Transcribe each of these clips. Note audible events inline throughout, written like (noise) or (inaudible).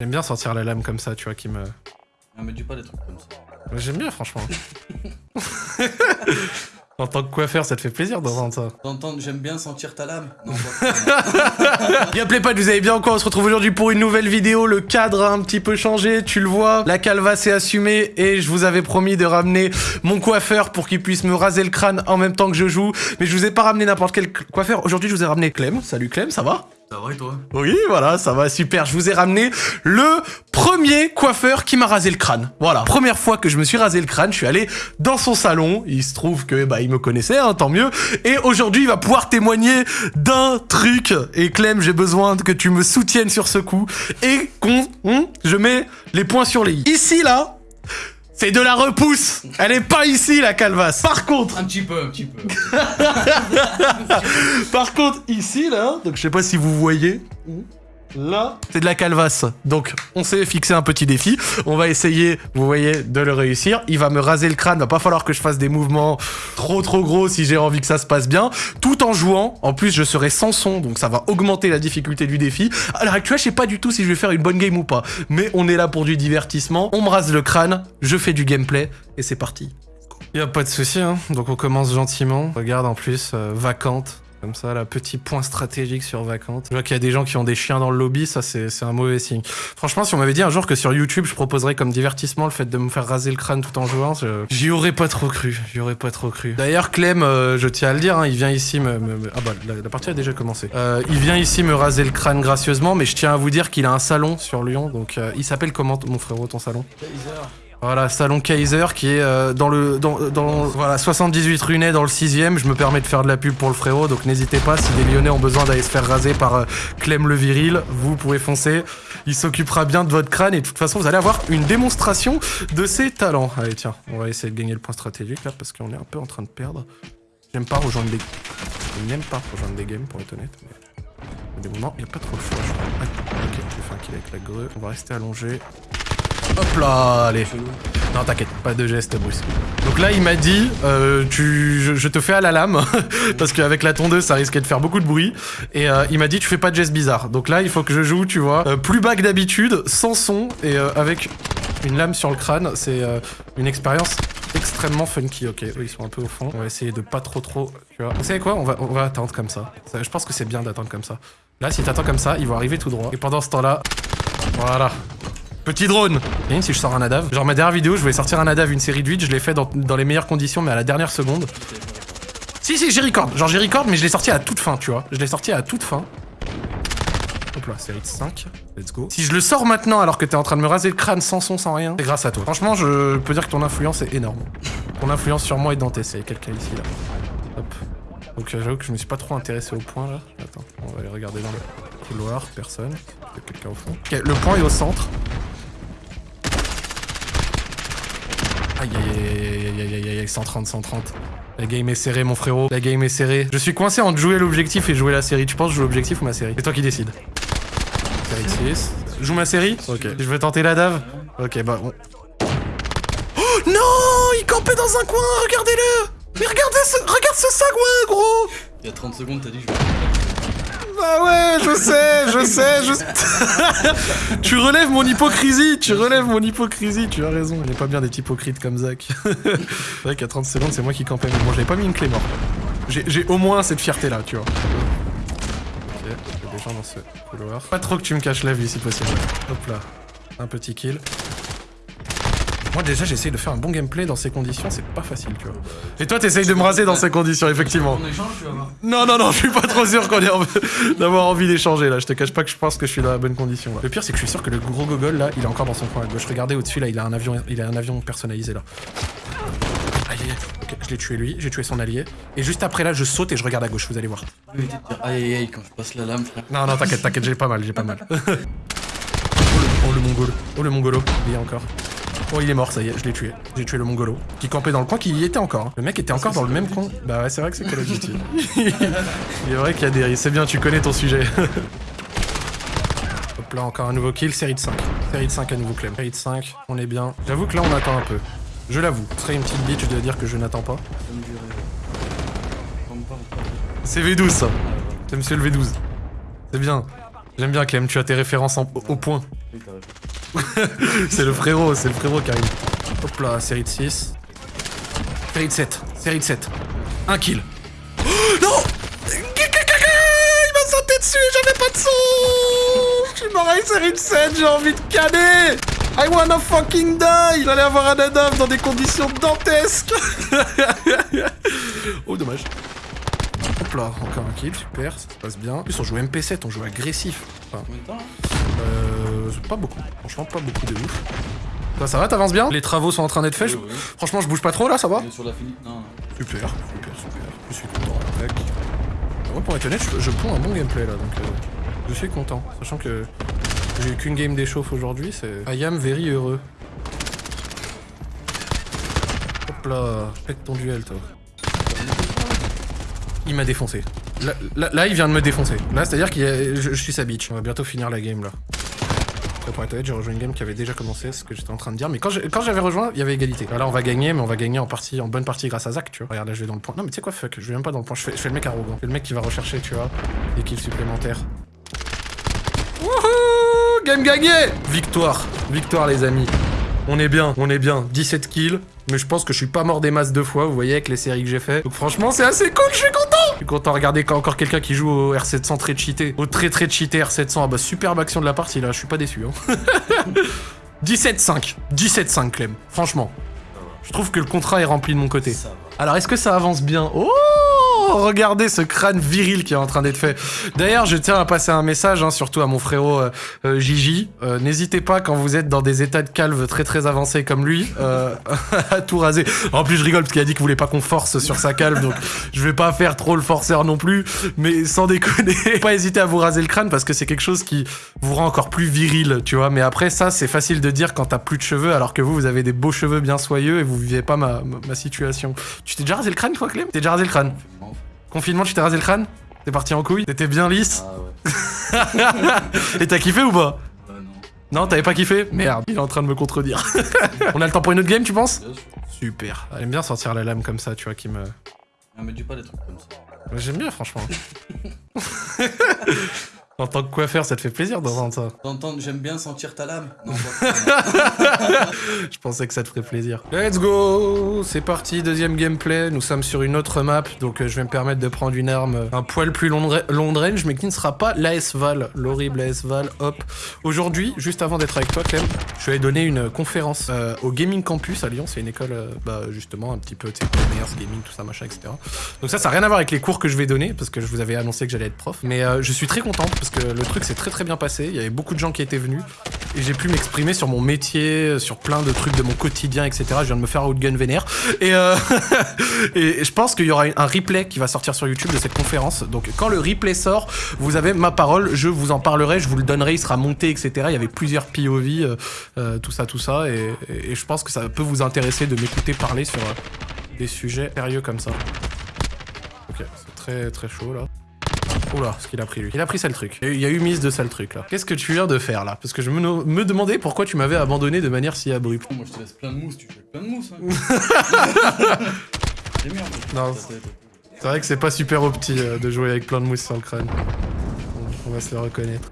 J'aime bien sortir la lame comme ça, tu vois, qui me... Non, mais dis pas des trucs comme ça. J'aime bien, franchement. en tant que coiffeur, ça te fait plaisir d'entendre ça. D'entendre, j'aime bien sentir ta lame. Non, Gameplay pas, (laughs) vous allez bien quoi? On se retrouve aujourd'hui pour une nouvelle vidéo. Le cadre a un petit peu changé, tu le vois. La calvasse est assumée et je vous avais promis de ramener mon coiffeur pour qu'il puisse me raser le crâne en même temps que je joue. Mais je vous ai pas ramené n'importe quel coiffeur. Aujourd'hui, je vous ai ramené Clem. Salut Clem, ça va? Ça va et toi? Oui, voilà, ça va, super. Je vous ai ramené le premier coiffeur qui m'a rasé le crâne. Voilà, première fois que je me suis rasé le crâne, je suis allé dans son salon. Il se trouve que bah il me connaissait, hein, tant mieux. Et aujourd'hui, il va pouvoir témoigner d'un truc. Et Clem, j'ai besoin que tu me soutiennes sur ce coup et qu'on, je mets les points sur les i. Ici là. C'est de la repousse Elle est pas ici, la calvasse Par contre Un petit peu, un petit peu. (laughs) Par contre, ici, là, donc je sais pas si vous voyez, là, c'est de la calvasse. Donc, on s'est fixé un petit défi. On va essayer, vous voyez, de le réussir. Il va me raser le crâne. Va pas falloir que je fasse des mouvements trop trop gros si j'ai envie que ça se passe bien. Tout en jouant. En plus, je serai sans son, donc ça va augmenter la difficulté du défi. À l'heure actuelle, je sais pas du tout si je vais faire une bonne game ou pas. Mais on est là pour du divertissement. On me rase le crâne, je fais du gameplay, et c'est parti. Y a pas de souci, hein. Donc on commence gentiment. Regarde en plus, euh, vacante. Comme ça, là, petit point stratégique sur vacante. Je vois qu'il y a des gens qui ont des chiens dans le lobby, ça c'est un mauvais signe. Franchement, si on m'avait dit un jour que sur YouTube, je proposerais comme divertissement le fait de me faire raser le crâne tout en jouant, j'y aurais pas trop cru. J'y aurais pas trop cru. D'ailleurs, Clem, euh, je tiens à le dire, hein, il vient ici me... me- me- Ah bah, la, la partie a déjà commencé. Euh, il vient ici me raser le crâne gracieusement, mais je tiens à vous dire qu'il a un salon sur Lyon, donc euh, il s'appelle comment, mon frérot, ton salon? Voilà, salon Kaiser qui est euh, dans le dans, dans voilà 78 rue Ney dans le 6ème. Je me permets de faire de la pub pour le frérot, donc n'hésitez pas si des Lyonnais ont besoin d'aller se faire raser par euh, Clem le viril, vous pouvez foncer. Il s'occupera bien de votre crâne et de toute façon vous allez avoir une démonstration de ses talents. Allez tiens, on va essayer de gagner le point stratégique là parce qu'on est un peu en train de perdre. J'aime pas rejoindre des je n'aime pas rejoindre des games pour être honnête. Mais... Des moments, il n'y a pas trop le choix, je crois. Ah, ok, j'ai fait un kill avec la grue. On va rester allongé. Hop là, allez. Non, t'inquiète, pas de geste brusque. Donc là, il m'a dit, euh, tu, je, te fais à la lame, (laughs) parce qu'avec la tondeuse, ça risquait de faire beaucoup de bruit. Et euh, il m'a dit, tu fais pas de geste bizarre. Donc là, il faut que je joue, tu vois, euh, plus bas que d'habitude, sans son, et euh, avec une lame sur le crâne. C'est une expérience extrêmement funky. Ok, eux, ils sont un peu au fond. On va essayer de pas trop trop, tu vois. Vous savez quoi? On va, on va attendre comme ça. Ça, Je pense que c'est bien d'attendre comme ça. Là, si t'attends comme ça, ils vont arriver tout droit. Et pendant ce temps-là, voilà. Petit drone Imagine si je sors un ADAV? Genre ma dernière vidéo, je voulais sortir un ADAV, une série de 8, je l'ai fait dans, les meilleures conditions, mais à la dernière seconde. Si, si, j'ai record. Genre j'ai record, mais je l'ai sorti à toute fin, tu vois. Je l'ai sorti à toute fin. Hop là, série de 5. Let's go. Si je le sors maintenant alors que t'es en train de me raser le crâne sans son, sans rien, c'est grâce à toi. Franchement, je peux dire que ton influence est énorme. Ton influence sur moi est dantesque. Il y a quelqu'un ici, là. Hop. Donc euh, j'avoue que je me suis pas trop intéressé au point, là. Attends, on va aller regarder dans le couloir. Personne. Peut-être quelqu'un au fond. Ok, le point est au centre. Aïe aïe aïe aïe aïe aïe aïe aïe 130 130 La game est serrée mon frérot. La game est serrée. Je suis coincé entre jouer l'objectif et jouer la série. Tu penses jouer l'objectif ou ma série? C'est toi qui 6 Joue ma série? Ok. Je vais tenter la dave? Ok bah on... Oh non! Il campait dans un coin Regardez-le! Mais regardez ce... Regarde ce sagouin gros! Il y a 30 secondes, t'as dit je vais. Bah ouais, je sais, je sais, je... (laughs) tu relèves mon hypocrisie, tu relèves mon hypocrisie, tu as raison. On n'est pas bien d'être hypocrite comme Zach. (laughs) c'est vrai qu'à 30 secondes, c'est moi qui campais, mais bon, j'avais pas mis une clé morte. J'ai au moins cette fierté-là, tu vois. Ok, il y des gens dans ce couloir. Pas trop que tu me caches la vie, si possible. Hop là, un petit kill. Moi déjà j'essaye de faire un bon gameplay dans ces conditions, c'est pas facile tu vois. Et toi t'essayes de me raser dans ces conditions effectivement. On échange, tu vas voir. Non, non, non, je suis pas trop sûr qu'on ait envie- (laughs) d'avoir envie d'échanger là. Je te cache pas que je pense que je suis dans la bonne condition. là. Le pire, c'est que je suis sûr que le gros gogol là, il est encore dans son coin à gauche. Regardez au-dessus là, il a un avion, il a un avion personnalisé là. Aïe, aïe, aïe. Ok, je l'ai tué lui, j'ai tué son allié. Et juste après là, je saute et je regarde à gauche, vous allez voir. Aïe aïe aïe quand je passe la lame, frère. Non, non, t'inquiète, t'inquiète, j'ai pas mal, j'ai pas mal. (laughs) oh, le, le mongolo. Oh, le mongolo. Il y est encore. Oh, il est mort, ça y est, je l'ai tué. J'ai tué le mongolo. Qui campait dans le coin, qui y était encore. hein. Le mec était encore dans le même coin. Bah ouais, c'est vrai que c'est Call of Duty. (laughs) il est vrai qu'il y a des risques. C'est bien, tu connais ton sujet. (laughs) Hop là, encore un nouveau kill. Série de 5. Série de 5 à nouveau, Clem. Série de 5, on est bien. J'avoue que là, on attend un peu. Je l'avoue. Ce serait une petite bitch de dire que je n'attends pas. C'est V12, ça. C'est monsieur le V12. C'est bien. J'aime bien Clem, tu as tes références en- au, au point. (laughs) C'est le frérot, c'est le frérot qui arrive. Hop là, série de 6. Série de 7, série de 7. Un kill. Oh, (gasps) non Il m'a sauté dessus, j'avais pas de son Je suis mort avec série de 7, j'ai envie de canner I wanna fucking die J'allais avoir un Adam dans des conditions dantesques (laughs) Oh, dommage. Hop là, encore un kill, super, ça se passe bien. En plus, on joue MP7, on joue agressif. Enfin, Combien de temps là euh, pas beaucoup. Franchement, pas beaucoup de ouf. Ça va, t'avances bien Les travaux sont en train d'être faits. Oui. Franchement, je bouge pas trop là, ça va On est sur la finie. Non, non. Super, super, super. Je suis content. Tac. Moi, pour être honnête, je, je prends un bon gameplay là, donc euh, je suis content. Sachant que j'ai eu qu'une game d'échauffe aujourd'hui, c'est. I am very heureux. Hop là, pète ton duel, toi. Il m'a défoncé. Là, là- là, il vient de me défoncer. Là, c'est-à-dire que je, je suis sa bitch. On va bientôt finir la game là. Après, pour être honnête, j'ai rejoint une game qui avait déjà commencé, ce que j'étais en train de dire. Mais quand j'avais rejoint, il y avait égalité. Là, on va gagner, mais on va gagner en partie, en bonne partie grâce à Zach, tu vois. Regarde, là, je vais dans le point. Non, mais tu sais quoi, fuck, je vais même pas dans le point. Je fais, je fais le mec arrogant. Je fais le mec qui va rechercher, tu vois, des kills supplémentaires. Wouhou Game gagné Victoire. Victoire, les amis. On est bien, on est bien. 17 kills. Mais je pense que je suis pas mort des masses deux fois, vous voyez, avec les séries que j'ai fait. Donc franchement, c'est assez cool, je suis content Je suis content, regardez quand encore quelqu'un qui joue au R700 très cheaté. Au très très cheaté R700. Ah bah superbe action de la partie là, je suis pas déçu. Hein. (laughs) 17-5. 17-5 Clem. Franchement. Je trouve que le contrat est rempli de mon côté. Alors, est-ce que ça avance bien? Oh Regardez ce crâne viril qui est en train d'être fait. D'ailleurs, je tiens à passer un message, hein, surtout à mon frérot euh, euh, Gigi. Euh, N'hésitez pas, quand vous êtes dans des états de calve très très avancés comme lui, euh, (laughs) à tout raser. En plus, je rigole parce qu'il a dit qu'il voulait pas qu'on force sur sa calve, donc je vais pas faire trop le forceur non plus. Mais sans déconner, (laughs) pas hésiter à vous raser le crâne parce que c'est quelque chose qui vous rend encore plus viril, tu vois. Mais après, ça, c'est facile de dire quand t'as plus de cheveux, alors que vous, vous avez des beaux cheveux bien soyeux et vous vivez pas ma, ma, ma situation. Tu t'es déjà rasé le crâne, toi, Clem? T'es déjà rasé le crâne? Confinement, tu t'es rasé le crâne T'es parti en couille T'étais bien lisse Ah ouais. (laughs) Et t'as kiffé ou pas Bah non. Non, t'avais pas kiffé Merde, il est en train de me contredire. (laughs) On a le temps pour une autre game, tu penses Bien sûr. Super. Elle aime bien sortir la lame comme ça, tu vois, qui me... Ah, mais dis pas des trucs comme ça. J'aime bien, franchement. (laughs) en tant que coiffeur, ça te fait plaisir d'entendre ça. T'entends, j'aime bien sentir ta lame. Non, (laughs) Je pensais que ça te ferait plaisir. Let's go C'est parti, deuxième gameplay. Nous sommes sur une autre map, donc euh, je vais me permettre de prendre une arme euh, un poil plus long, long range, mais qui ne sera pas l'AS Val, l'horrible AS Val. Hop. Aujourd'hui, juste avant d'être avec toi, Clem, je vais donner une conférence euh, au Gaming Campus à Lyon. C'est une école, euh, bah, justement, un petit peu, tu sais, commerce, gaming, tout ça, machin, etc. Donc ça, ça n'a rien à voir avec les cours que je vais donner, parce que je vous avais annoncé que j'allais être prof. Mais euh, je suis très content, parce que le truc s'est très très bien passé. Il y avait beaucoup de gens qui étaient venus. Et j'ai pu m'exprimer sur mon métier, sur plein de trucs de mon quotidien, etc. Je viens de me faire outgun vénère. Et, euh, (laughs) et je pense qu'il y aura un replay qui va sortir sur YouTube de cette conférence. Donc quand le replay sort, vous avez ma parole, je vous en parlerai, je vous le donnerai, il sera monté, etc. Il y avait plusieurs POV, euh, euh, tout ça, tout ça. Et, et- je pense que ça peut vous intéresser de m'écouter parler sur des sujets sérieux comme ça. Ok, c'est très très chaud là. Oula, ce qu'il a pris lui. Il a pris sale truc. Il y a eu- mise de sale truc là. Qu'est-ce que tu viens de faire là? Parce que je me, demandais pourquoi tu m'avais abandonné de manière si abrupte. Moi, je te laisse plein de mousse, tu fais plein de mousse. Hein. (laughs) Fait. Non. C'est vrai que c'est pas super opti euh, de jouer avec plein de mousse sur le crâne. On- On va se le reconnaître.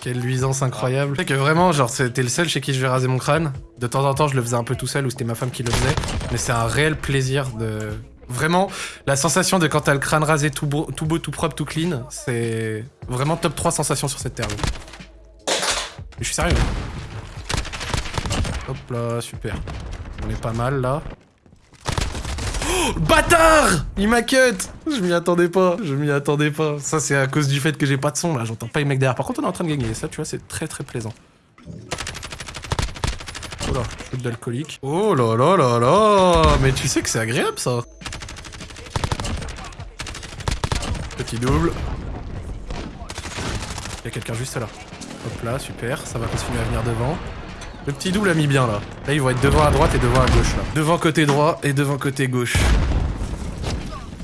Quelle luisance incroyable. Tu sais que vraiment, genre, c'était le seul chez qui je vais raser mon crâne. De temps en temps, je le faisais un peu tout seul ou c'était ma femme qui le faisait. Mais c'est un réel plaisir de. Vraiment, la sensation de quand t'as le crâne rasé tout beau, tout beau, tout propre, tout clean, c'est vraiment top 3 sensations sur cette terre. Mais je suis sérieux. Hop là, super. On est pas mal là. Oh, bâtard Il m'a cut Je m'y attendais pas, je m'y attendais pas. Ça c'est à cause du fait que j'ai pas de son là, j'entends pas les mecs derrière. Par contre on est en train de gagner, ça tu vois c'est très très plaisant. Oh là, d'alcoolique. Oh là là là là Mais tu sais que c'est agréable ça Petit double. Il y a quelqu'un juste là. Hop là, super, ça va continuer à venir devant. Le petit double a mis bien là. Là ils vont être devant à droite et devant à gauche là. Devant côté droit et devant côté gauche.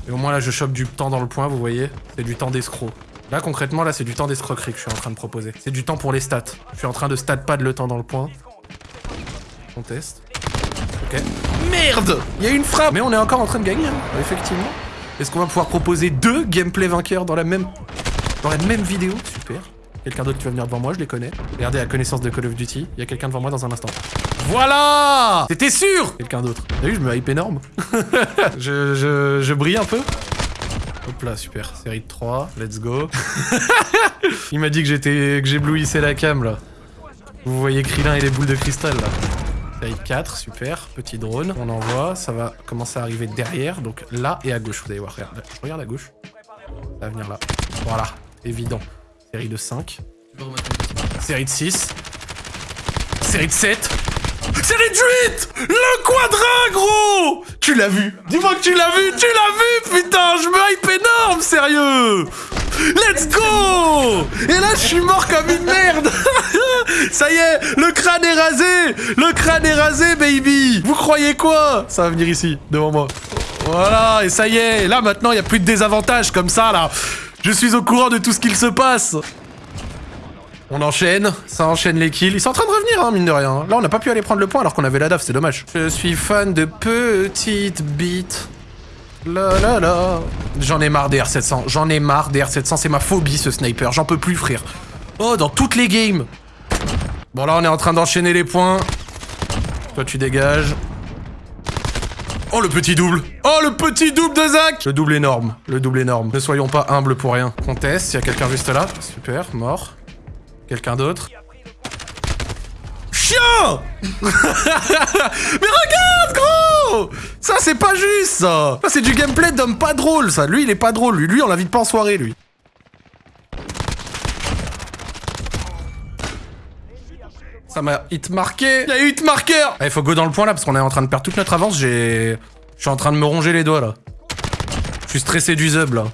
Et au moins là je chope du temps dans le point, vous voyez C'est du temps d'escroc. Là concrètement là c'est du temps d'escroquerie que je suis en train de proposer. C'est du temps pour les stats. Je suis en train de stat pad le temps dans le point. On teste. Ok. Merde Il y a une frappe Mais on est encore en train de gagner, hein, effectivement. Est-ce qu'on va pouvoir proposer deux gameplay vainqueurs dans la même Dans la même vidéo, super. Quelqu'un d'autre qui va venir devant moi, je les connais. Regardez la connaissance de Call of Duty. Il y a quelqu'un devant moi dans un instant. Voilà C'était sûr Quelqu'un d'autre. T'as vu, je me hype énorme. (laughs) je, je, brille un peu. Hop là, super. Série de 3, let's go. (laughs) Il m'a dit que j'étais que j'éblouissais la cam là. Vous voyez Krillin et les boules de cristal là. De 4, super. Petit drone, on envoie. Ça va commencer à arriver derrière, donc là et à gauche. Vous allez voir, regarde, regarde à gauche. Ça va venir là. Voilà, évident. Série de 5. Tu peux remettre ton casque. Série de 6. Série de 7. Série de 8 Le quadrin, gros Tu l'as vu Dis-moi que tu l'as vu Tu l'as vu, putain Je me hype énorme, sérieux Let's go Et là, je suis mort comme une merde (laughs) Ça y est, le crâne est rasé Le crâne est rasé, baby Vous croyez quoi? Ça va venir ici, devant moi. Voilà, et ça y est Là, maintenant, il n'y a plus de désavantages comme ça, là Je suis au courant de tout ce qu'il se passe on enchaîne, ça enchaîne les kills. Ils sont en train de revenir, hein, mine de rien. Là, on n'a pas pu aller prendre le point alors qu'on avait la DAF, c'est dommage. Je suis fan de petites bites. La la la. J'en ai marre des R700. J'en ai marre des R700. C'est ma phobie, ce sniper. J'en peux plus, frère. Oh, dans toutes les games. Bon, là, on est en train d'enchaîner les points. Toi, tu dégages. Oh, le petit double. Oh, le petit double de Zach. Le double énorme. Le double énorme. Ne soyons pas humbles pour rien. On teste. Il y a quelqu'un juste là. Super, mort. Quelqu'un d'autre Chien (laughs) Mais regarde, gros Ça, c'est pas juste, ça Ça, c'est du gameplay d'homme pas drôle, ça. Lui, il est pas drôle. Lui on l'invite pas en soirée, lui. Ça m'a hit marqué. Il y a hit marquer Il faut go dans le point, là, parce qu'on est en train de perdre toute notre avance. J'ai... Je suis en train de me ronger les doigts, là. Je suis stressé du zub, là.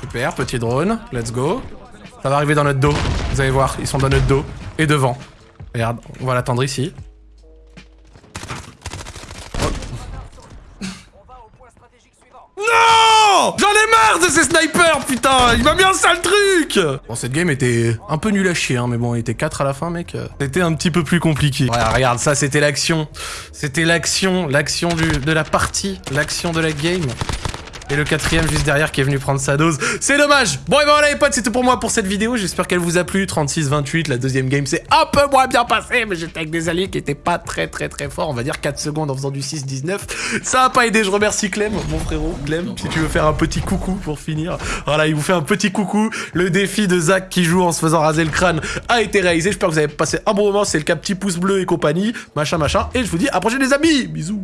Super, petit drone. Let's go. Ça va arriver dans notre dos. Vous allez voir, ils sont dans notre dos. Et devant. Regarde, on va l'attendre ici. J'en ai marre de ces snipers, putain Il m'a mis un sale truc Bon, cette game était un peu nulle à chier, hein, mais bon, il était 4 à la fin, mec. C'était un petit peu plus compliqué. Voilà, regarde, ça, c'était l'action. C'était l'action, l'action de la partie, l'action de la game. Et le quatrième juste derrière qui est venu prendre sa dose. C'est dommage Bon et ben voilà les potes, c'est tout pour moi pour cette vidéo. J'espère qu'elle vous a plu. 36-28, la deuxième game c'est un peu moins bien passé, mais j'étais avec des alliés qui étaient pas très très très forts. On va dire 4 secondes en faisant du 6-19. Ça a pas aidé, je remercie Clem, mon frérot. Clem, si tu veux faire un petit coucou pour finir. Voilà, il vous fait un petit coucou. Le défi de Zach qui joue en se faisant raser le crâne a été réalisé. J'espère que vous avez passé un bon moment. C'est le cas petit pouce bleu et compagnie. Machin machin. Et je vous dis à la prochaine les amis Bisous